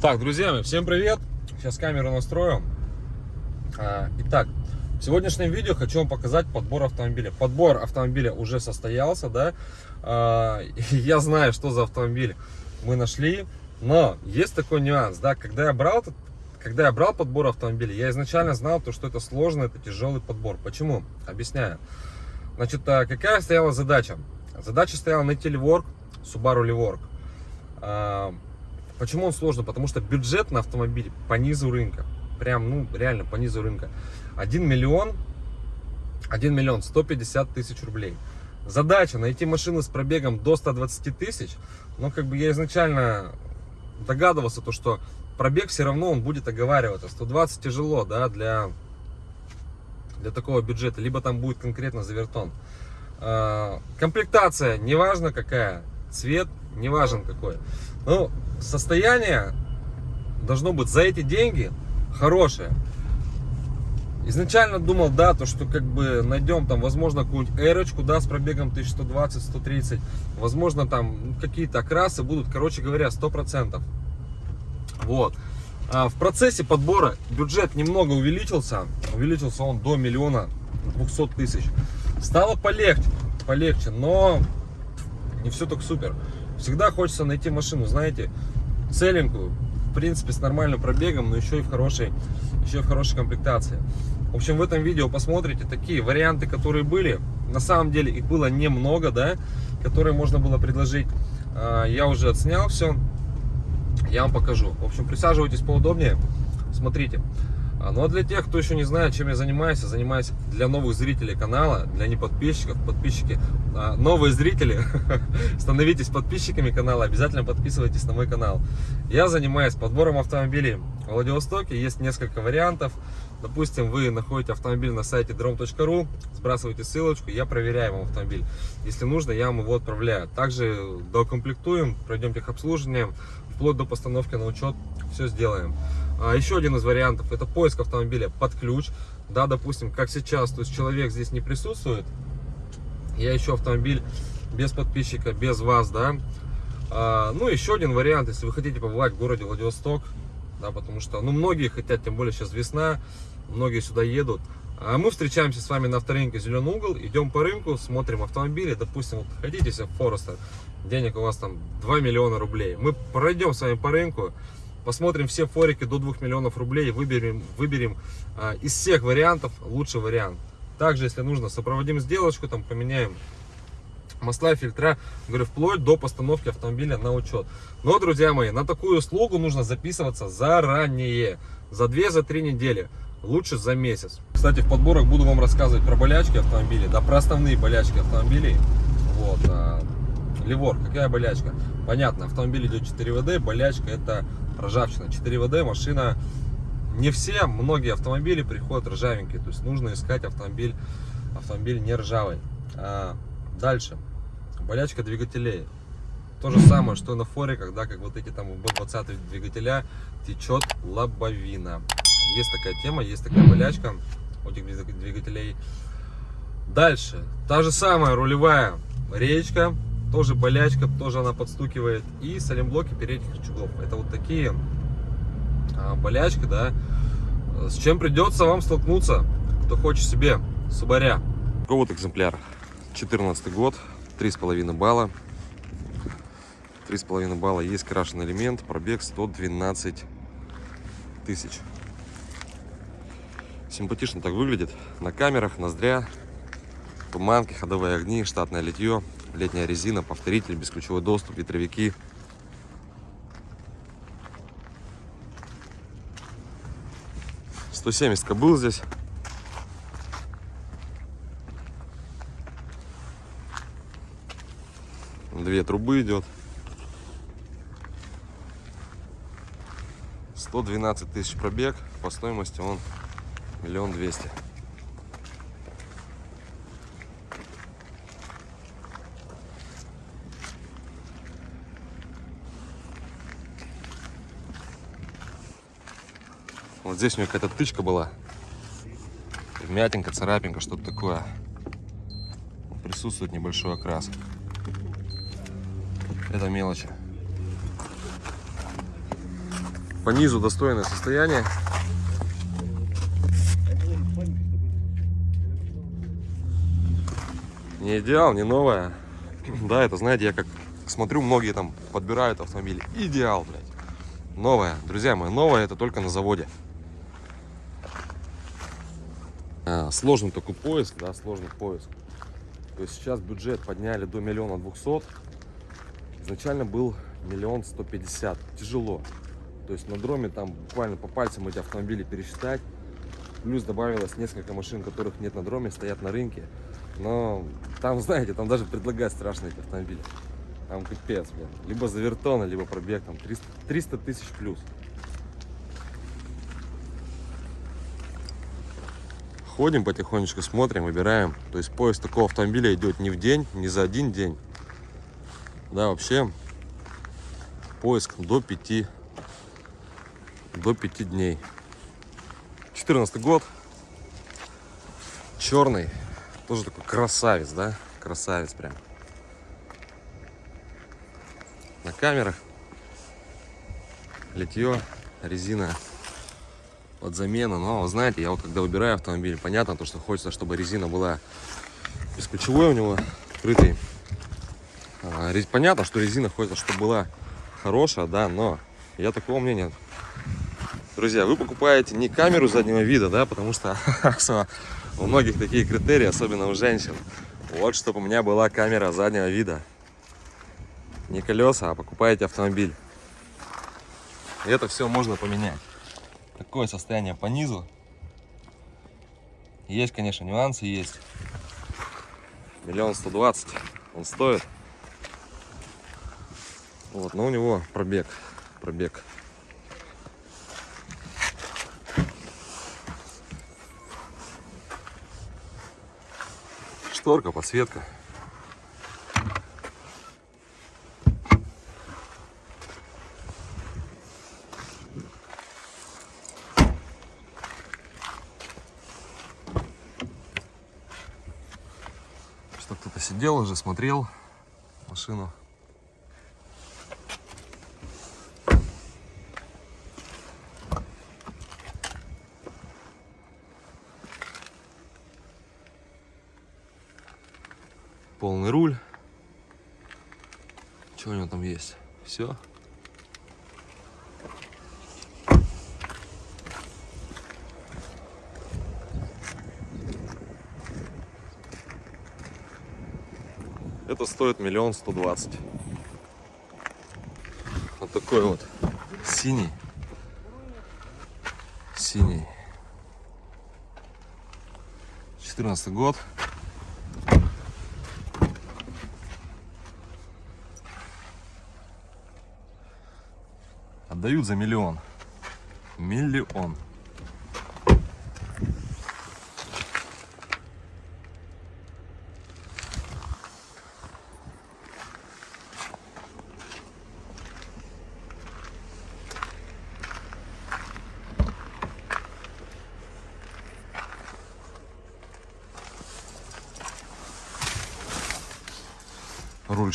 Так, друзья мои, всем привет! Сейчас камеру настрою. А, итак, в сегодняшнем видео хочу вам показать подбор автомобиля. Подбор автомобиля уже состоялся, да. А, я знаю, что за автомобиль мы нашли, но есть такой нюанс, да, когда я брал когда я брал подбор автомобиля, я изначально знал, то, что это сложный, это тяжелый подбор. Почему? Объясняю. Значит, а, какая стояла задача? Задача стояла найти Леворк, Subaru Levorg. Почему он сложный? Потому что бюджет на автомобиль по низу рынка. Прям, ну, реально по низу рынка. 1 миллион, 1 миллион 150 тысяч рублей. Задача найти машину с пробегом до 120 тысяч. Но как бы я изначально догадывался, то, что пробег все равно он будет оговариваться. 120 тяжело, да, для, для такого бюджета. Либо там будет конкретно завертон. А, комплектация, неважно какая. Цвет, неважен какой. Ну, состояние должно быть за эти деньги хорошее. Изначально думал, да, то, что как бы найдем там, возможно, какую-нибудь эрочку, да, с пробегом 1120-130. Возможно, там какие-то окрасы будут, короче говоря, 100%. Вот. А в процессе подбора бюджет немного увеличился. Увеличился он до миллиона 200 тысяч. Стало полегче, полегче, но не все так супер. Всегда хочется найти машину, знаете, целенькую, в принципе, с нормальным пробегом, но еще и в хорошей, еще и в хорошей комплектации. В общем, в этом видео посмотрите такие варианты, которые были. На самом деле их было немного, да, которые можно было предложить. А, я уже отснял все, я вам покажу. В общем, присаживайтесь поудобнее, смотрите. А, ну а для тех, кто еще не знает, чем я занимаюсь, я занимаюсь для новых зрителей канала, для неподписчиков, подписчики, а, новые зрители, становитесь подписчиками канала, обязательно подписывайтесь на мой канал. Я занимаюсь подбором автомобилей в Владивостоке, есть несколько вариантов. Допустим, вы находите автомобиль на сайте drom.ru, сбрасываете ссылочку, я проверяю вам автомобиль. Если нужно, я вам его отправляю. Также докомплектуем, пройдем техобслуживание, вплоть до постановки на учет, все сделаем. А еще один из вариантов, это поиск автомобиля под ключ. Да, допустим, как сейчас, то есть человек здесь не присутствует, я ищу автомобиль без подписчика, без вас, да. А, ну, еще один вариант, если вы хотите побывать в городе Владивосток, да, потому что, ну, многие хотят, тем более сейчас весна, многие сюда едут. А мы встречаемся с вами на авторынке Зеленый угол, идем по рынку, смотрим автомобили, допустим, вот хотите себе Форестер, денег у вас там 2 миллиона рублей. Мы пройдем с вами по рынку, посмотрим все форики до 2 миллионов рублей, выберем, выберем а, из всех вариантов лучший вариант. Также, если нужно, сопроводим сделочку, там поменяем масла, фильтра, говорю, вплоть до постановки автомобиля на учет. Но, друзья мои, на такую услугу нужно записываться заранее, за 2-3 недели, лучше за месяц. Кстати, в подборах буду вам рассказывать про болячки автомобилей, да, про основные болячки автомобилей. Вот, Ливор, какая болячка? Понятно, автомобиль идет 4 ВД, болячка это ржавчина. 4 ВД, машина, не все, многие автомобили приходят ржавенькие, то есть нужно искать автомобиль, автомобиль не ржавый. А, дальше, болячка двигателей. То же самое, что на форе, когда как вот эти там B20 двигателя течет лобовина. Есть такая тема, есть такая болячка у этих двигателей. Дальше, та же самая рулевая речка, тоже болячка, тоже она подстукивает. И салимблоки передних рычагов. Это вот такие а, болячки, да, с чем придется вам столкнуться, кто хочет себе Субаря. Такой вот экземпляр. 14 год, 3,5 балла. 3,5 балла. Есть крашеный элемент, пробег 112 тысяч. Симпатично так выглядит. На камерах, ноздря, туманки, ходовые огни, штатное литье летняя резина, повторитель, бесключевой доступ, ветровики. Сто семьдесят кобыл здесь. Две трубы идет. 112 тысяч пробег. По стоимости он миллион двести. Вот здесь у меня какая-то тычка была. Вмятинка, царапинка, что-то такое. Присутствует небольшой окрас. Это мелочи. по низу достойное состояние. Не идеал, не новая. Да, это, знаете, я как смотрю, многие там подбирают автомобили. Идеал, блядь. Новая. Друзья мои, новая это только на заводе. А, сложный такой поиск, да, сложный поиск. То есть сейчас бюджет подняли до миллиона двухсот. Изначально был миллион сто пятьдесят. Тяжело. То есть на дроме там буквально по пальцам эти автомобили пересчитать. Плюс добавилось несколько машин, которых нет на дроме, стоят на рынке. Но там, знаете, там даже предлагать страшно эти автомобили. Там капец, блин. Либо за вертона, либо пробег там 300, 300 тысяч плюс. Ходим потихонечку, смотрим, выбираем. То есть поиск такого автомобиля идет не в день, не за один день. Да, вообще поиск до 5 до 5 дней. 14 год. Черный. Тоже такой красавец, да? Красавец прям. На камерах. Литье, резина под замену. Но, знаете, я вот когда выбираю автомобиль, понятно, то, что хочется, чтобы резина была бесключевой у него, открытый. А, понятно, что резина хочется, чтобы была хорошая, да, но я такого мнения. Друзья, вы покупаете не камеру заднего вида, да, потому что у многих такие критерии, особенно у женщин. Вот, чтобы у меня была камера заднего вида. Не колеса, а покупаете автомобиль. И это все можно поменять. Такое состояние по низу. Есть, конечно, нюансы, есть. Миллион сто двадцать он стоит. Вот, но у него пробег. Пробег. Шторка, подсветка. Что кто-то сидел уже, смотрел машину. полный руль. Что у него там есть? Все. Это стоит миллион сто двадцать. Вот такой вот синий. Синий. 14 год. Отдают за миллион. Миллион.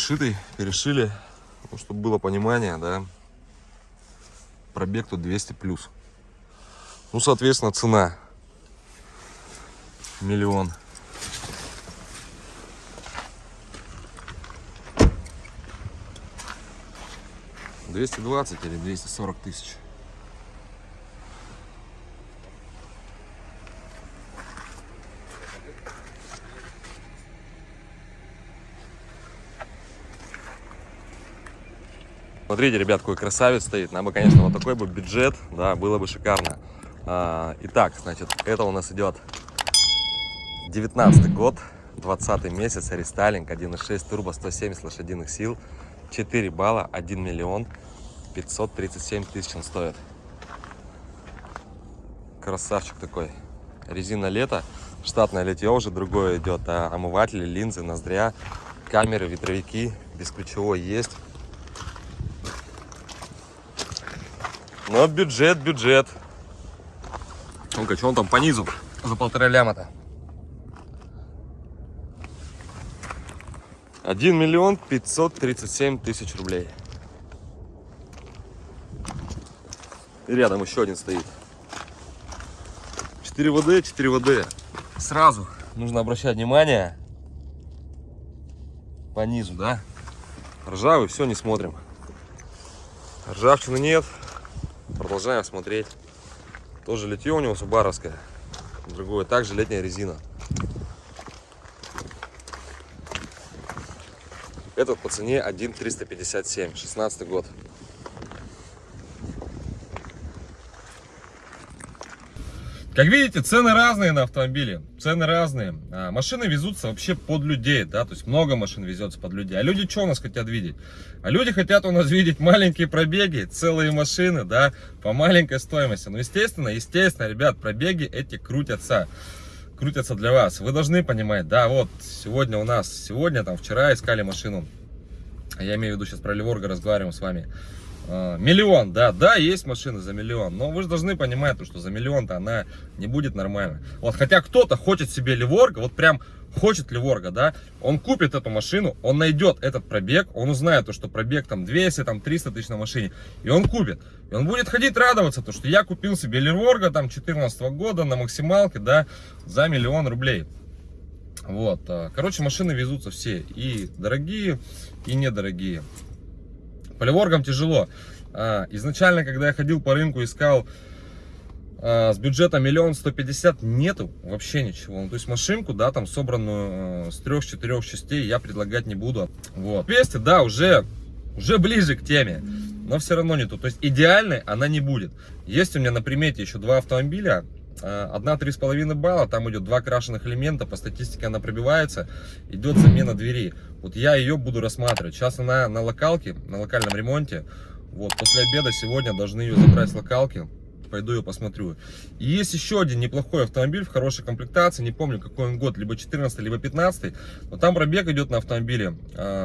Руль шитый, перешили, ну, чтобы было понимание, да, пробег тут 200 плюс. Ну, соответственно, цена миллион. Двести двадцать или двести сорок тысяч. Смотрите, ребят, какой красавец стоит. Нам бы, конечно, вот такой бы бюджет, да, было бы шикарно. А, итак, значит, это у нас идет 19 год, 20 месяц, рестайлинг, 1.6 турбо, 170 лошадиных сил, 4 балла, 1 миллион 537 тысяч он стоит. Красавчик такой. Резина лето, штатное литье уже другое идет, а омыватели, линзы, ноздря, камеры, ветровики, бесключевой есть. Но бюджет, бюджет. Ну-ка, что он там по низу за полтора ляма-то? 1 миллион 537 тысяч рублей. И рядом еще один стоит. 4 ВД, 4 ВД. Сразу нужно обращать внимание по низу, да? Ржавый, все, не смотрим. Ржавчины нет. Продолжаем смотреть. Тоже литье у него субаровское. Другое, также летняя резина. Этот по цене 1,357, 16 год. Как видите, цены разные на автомобили, цены разные. А, машины везутся вообще под людей, да, то есть много машин везется под людей. А люди что у нас хотят видеть? А люди хотят у нас видеть маленькие пробеги, целые машины, да, по маленькой стоимости. Ну, естественно, естественно, ребят, пробеги эти крутятся, крутятся для вас. Вы должны понимать, да, вот сегодня у нас, сегодня, там, вчера искали машину, я имею в виду сейчас про Ливорга разговариваем с вами. А, миллион, да, да, есть машины за миллион, но вы же должны понимать, что за миллион-то она не будет нормально. Вот, хотя кто-то хочет себе Ливорга, вот прям хочет Ливорга, да, он купит эту машину, он найдет этот пробег, он узнает, то, что пробег там 200, там 300 тысяч на машине, и он купит. И он будет ходить радоваться, то, что я купил себе Ливорга там 14 года на максималке, да, за миллион рублей. Вот, а, короче, машины везутся все, и дорогие, и недорогие. По Ливоргам тяжело. А, изначально, когда я ходил по рынку, искал а, с бюджета миллион сто пятьдесят, нету вообще ничего. Ну, то есть машинку, да, там собранную с трех-четырех частей я предлагать не буду. Вот. 200, да, уже, уже ближе к теме, но все равно нету. То есть идеальной она не будет. Есть у меня на примете еще два автомобиля, Одна три с половиной балла, там идет два крашеных элемента, по статистике она пробивается, идет замена двери. Вот я ее буду рассматривать. Сейчас она на локалке, на локальном ремонте. Вот, после обеда сегодня должны ее забрать с локалки. Пойду ее посмотрю. И есть еще один неплохой автомобиль в хорошей комплектации. Не помню, какой он год, либо 14, либо 15. Но там пробег идет на автомобиле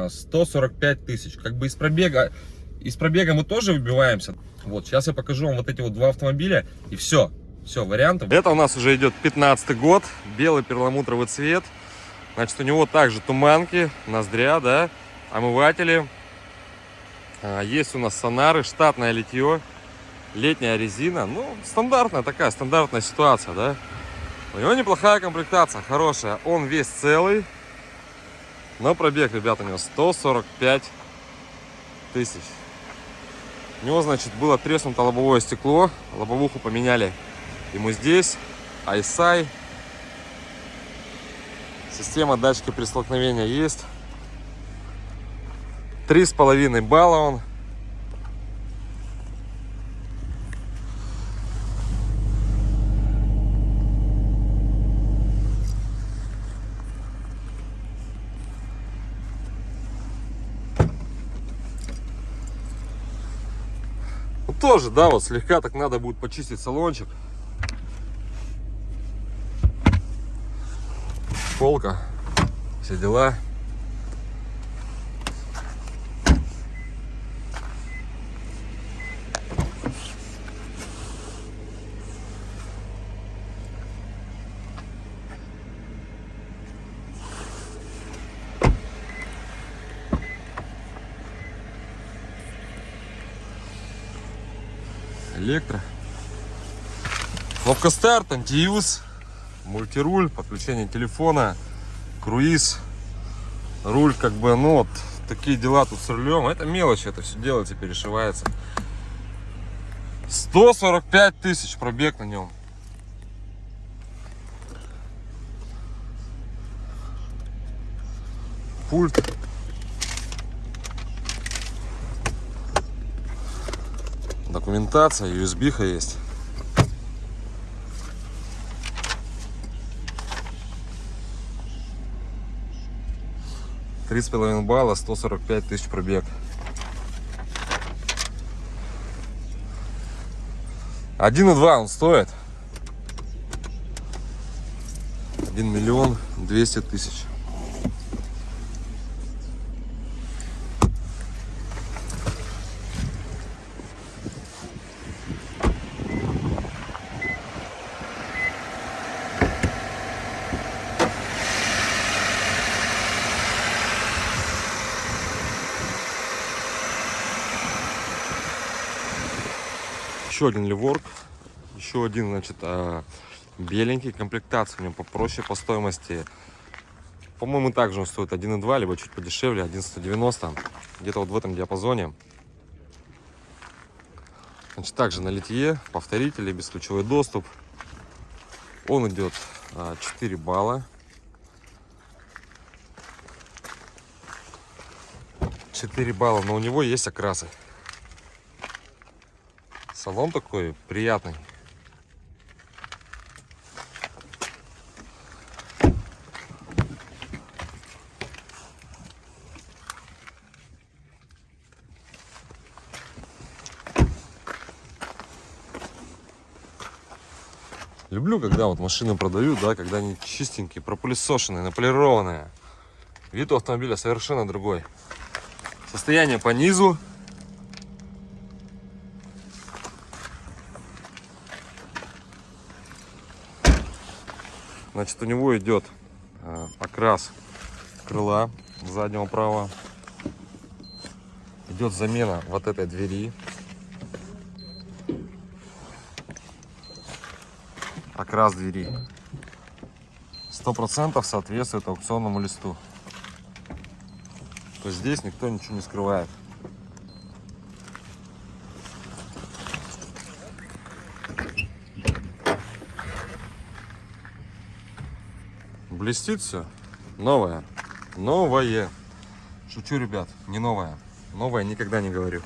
145 тысяч. Как бы из пробега, из пробега мы тоже выбиваемся. Вот, сейчас я покажу вам вот эти вот два автомобиля. И все, все, вариантов. Это у нас уже идет 15 год, белый перламутровый цвет. Значит, у него также туманки, ноздря, да, омыватели. А, есть у нас сонары, штатное литье, летняя резина. Ну, стандартная такая, стандартная ситуация, да. У него неплохая комплектация, хорошая. Он весь целый. Но пробег, ребята, у него 145 тысяч. У него, значит, было треснуто лобовое стекло. Лобовуху поменяли ему здесь ISI. Система датчика при столкновении есть. Три с половиной балла он. Ну, тоже, да, вот слегка так надо будет почистить салончик. Полка, все дела. электро. Кнопка старт, антиюз мультируль, подключение телефона, круиз, руль как бы, ну вот, такие дела тут с рулем. Это мелочь, это все делается, перешивается. 145 тысяч пробег на нем. Пульт. Документация, USB-ха есть. 3,5 балла, 145 тысяч пробег. 1,2 он стоит. 1 миллион 200 тысяч. Еще один Ливорг. Еще один, значит, а, беленький. Комплектация у него попроще по стоимости. По-моему, также он стоит 1.2, либо чуть подешевле, 1190. Где-то вот в этом диапазоне. Значит, также на литье, повторители, бесключевой доступ. Он идет 4 балла. 4 балла, но у него есть окрасы. Салон такой приятный. Люблю, когда вот машины продают, да, когда они чистенькие, пропылесошенные, наполированные. Вид у автомобиля совершенно другой. Состояние по низу. Значит, у него идет э, окрас крыла заднего права. Идет замена вот этой двери. Окрас двери. Сто процентов соответствует аукционному листу то здесь никто ничего не скрывает. Блестит все. Новое. Новое. Шучу, ребят, не новое. Новое никогда не говорю.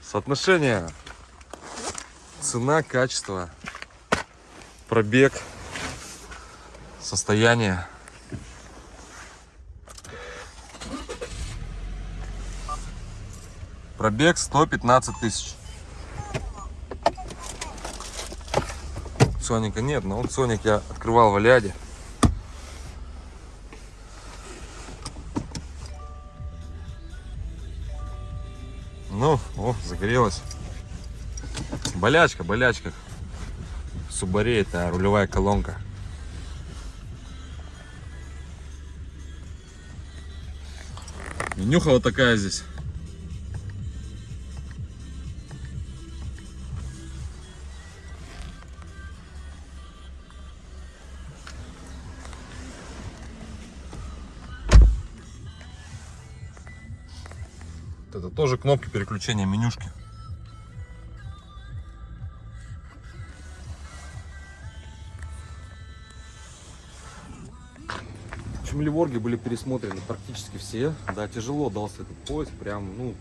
Соотношение цена, качество, пробег, состояние. Пробег 115 тысяч. Соника нет, но вот Соник я открывал в Аляде. Ну, о, загорелась. Болячка, болячка. Субаре это рулевая колонка. Нюха вот такая здесь. Это тоже кнопки переключения менюшки. В были пересмотрены практически все. Да, тяжело дался этот поезд. Прям, ну,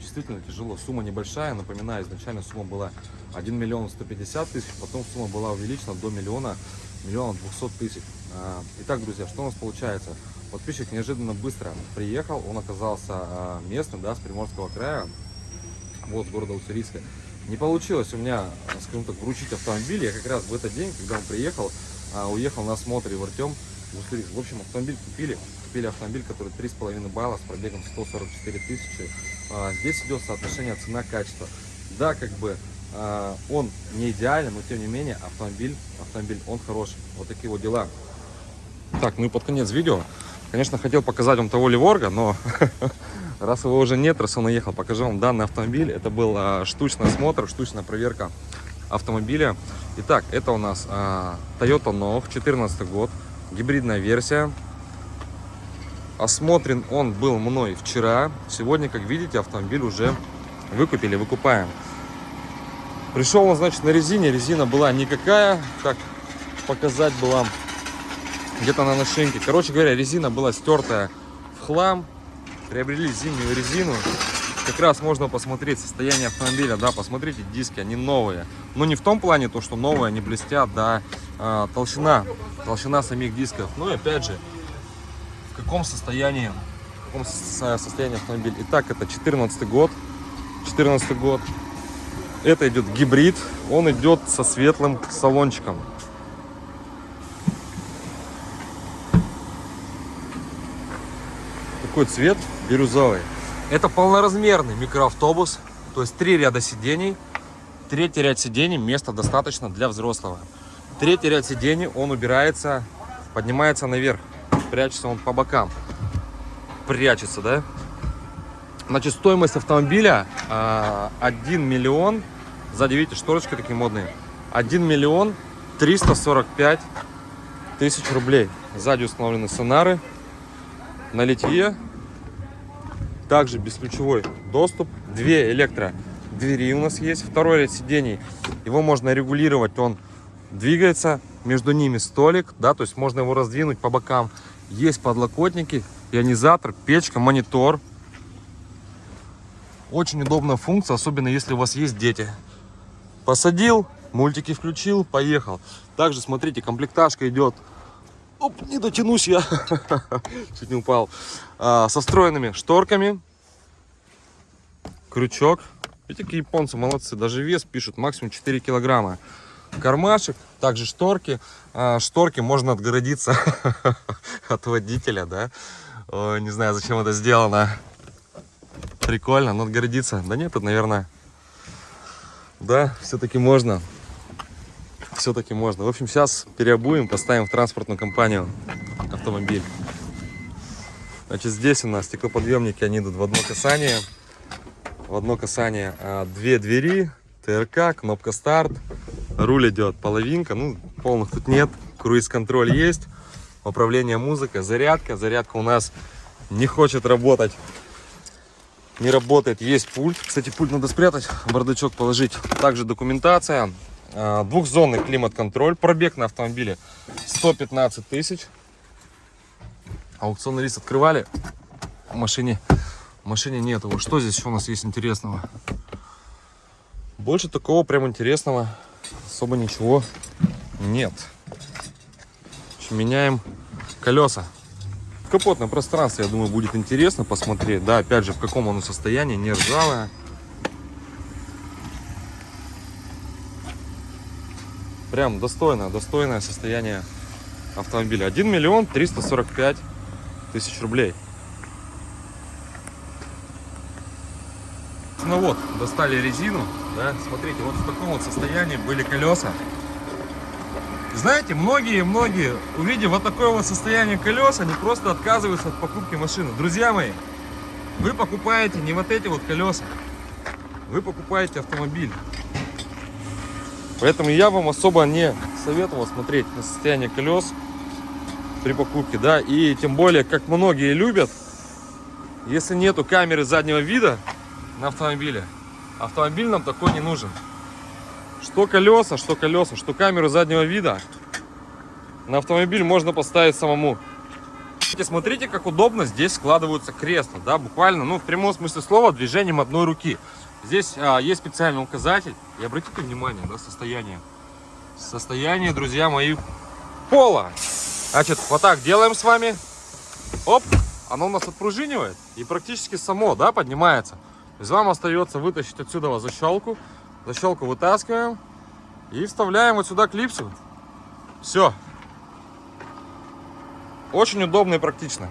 действительно тяжело. Сумма небольшая. Напоминаю, изначально сумма была 1 миллион 150 тысяч. Потом сумма была увеличена до миллиона, миллиона 200 тысяч. А, итак, друзья, что у нас получается? Подписчик неожиданно быстро приехал, он оказался а, местным, да, с Приморского края, вот, с города Уссурийска. Не получилось у меня, скажем так, вручить автомобиль. Я как раз в этот день, когда он приехал, а, уехал на осмотре в Артем в Уссурийск. В общем, автомобиль купили. Купили автомобиль, который 3,5 балла с пробегом 144 тысячи. А, здесь идет соотношение цена-качество. Да, как бы он не идеален, но тем не менее автомобиль, автомобиль, он хороший. Вот такие вот дела. Так, ну и под конец видео Конечно, хотел показать вам того Ливорга, но раз его уже нет, раз он уехал, покажу вам данный автомобиль. Это был а, штучный осмотр, штучная проверка автомобиля. Итак, это у нас а, Toyota Nov, 14 год, гибридная версия. Осмотрен он был мной вчера. Сегодня, как видите, автомобиль уже выкупили, выкупаем. Пришел он, значит, на резине. Резина была никакая, как показать была где-то на нашинке. Короче говоря, резина была стертая в хлам. Приобрели зимнюю резину. Как раз можно посмотреть состояние автомобиля, да, посмотрите диски, они новые. Но не в том плане, то, что новые, они блестят, да, а, толщина, толщина самих дисков. Ну и опять же, в каком состоянии, в каком состоянии автомобиль. Итак, это 14 год, 14 год. Это идет гибрид, он идет со светлым салончиком. Такой цвет бирюзовый. Это полноразмерный микроавтобус, то есть три ряда сидений, Третий ряд сидений, места достаточно для взрослого. Третий ряд сидений, он убирается, поднимается наверх. Прячется он по бокам. Прячется, да? Значит, стоимость автомобиля а, 1 миллион. Сзади, видите, шторочки такие модные. 1 миллион 345 тысяч рублей. Сзади установлены сонары на литье. Также бесключевой доступ. Две электро двери у нас есть. Второй ряд сидений. Его можно регулировать. Он двигается. Между ними столик. Да, то есть можно его раздвинуть по бокам. Есть подлокотники, ионизатор, печка, монитор. Очень удобная функция, особенно если у вас есть дети. Посадил, мультики включил, поехал. Также, смотрите, комплектажка идет. Оп, не дотянусь я. Чуть не упал. А, со встроенными шторками. Крючок. Видите, какие японцы молодцы. Даже вес пишут максимум 4 килограмма. Кармашек, также шторки. А, шторки можно отгородиться от водителя, да. Ой, не знаю, зачем это сделано. Прикольно, но отгородиться. Да нет, это, наверное, да, все-таки можно. Все-таки можно. В общем, сейчас переобуем, поставим в транспортную компанию автомобиль. Значит, здесь у нас стеклоподъемники, они идут в одно касание. В одно касание а, две двери, ТРК, кнопка старт. Руль идет половинка, ну, полных тут нет. Круиз-контроль есть. Управление музыкой, зарядка. Зарядка у нас не хочет работать не работает. Есть пульт. Кстати, пульт надо спрятать, бардачок положить. Также документация. А, двухзонный климат-контроль. Пробег на автомобиле 115 тысяч. Аукционный лист открывали. В машине, в машине нет его. Что здесь еще у нас есть интересного? Больше такого прям интересного особо ничего нет. Меняем колеса капотное пространство, я думаю, будет интересно посмотреть. Да, опять же, в каком оно состоянии, не ржавое. Прям достойное, достойное состояние автомобиля. 1 миллион 345 тысяч рублей. Ну вот, достали резину, да, смотрите, вот в таком вот состоянии были колеса. Знаете, многие-многие, увидев вот такое вот состояние колес, они просто отказываются от покупки машины. Друзья мои, вы покупаете не вот эти вот колеса, вы покупаете автомобиль. Поэтому я вам особо не советовал смотреть на состояние колес при покупке, да, и тем более, как многие любят, если нету камеры заднего вида на автомобиле, автомобиль нам такой не нужен. Что колеса, что колеса, что камеру заднего вида на автомобиль можно поставить самому. Смотрите, как удобно здесь складываются кресла, да, буквально, ну, в прямом смысле слова, движением одной руки. Здесь а, есть специальный указатель, и обратите внимание, да, состояние, состояние, друзья мои, пола. Значит, вот так делаем с вами, оп, оно у нас отпружинивает и практически само, да, поднимается. То вам остается вытащить отсюда защелку, Защелку вытаскиваем и вставляем вот сюда клипсу. Все. Очень удобно и практично.